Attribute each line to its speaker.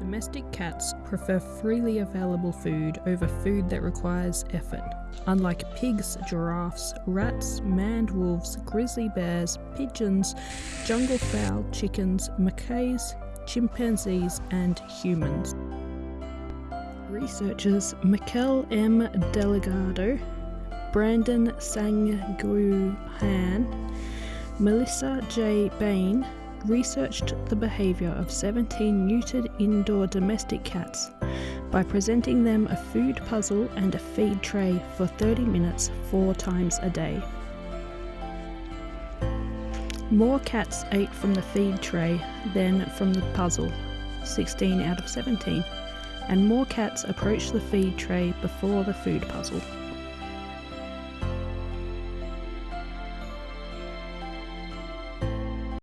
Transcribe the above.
Speaker 1: Domestic cats prefer freely available food over food that requires effort. Unlike pigs, giraffes, rats, maned wolves, grizzly bears, pigeons, jungle fowl, chickens, macaques, chimpanzees, and humans. Researchers Mikel M. Delgado, Brandon Sang Gyu Han, Melissa J. Bain, researched the behaviour of 17 neutered indoor domestic cats by presenting them a food puzzle and a feed tray for 30 minutes four times a day. More cats ate from the feed tray than from the puzzle, 16 out of 17, and more cats approached the feed tray before the food puzzle.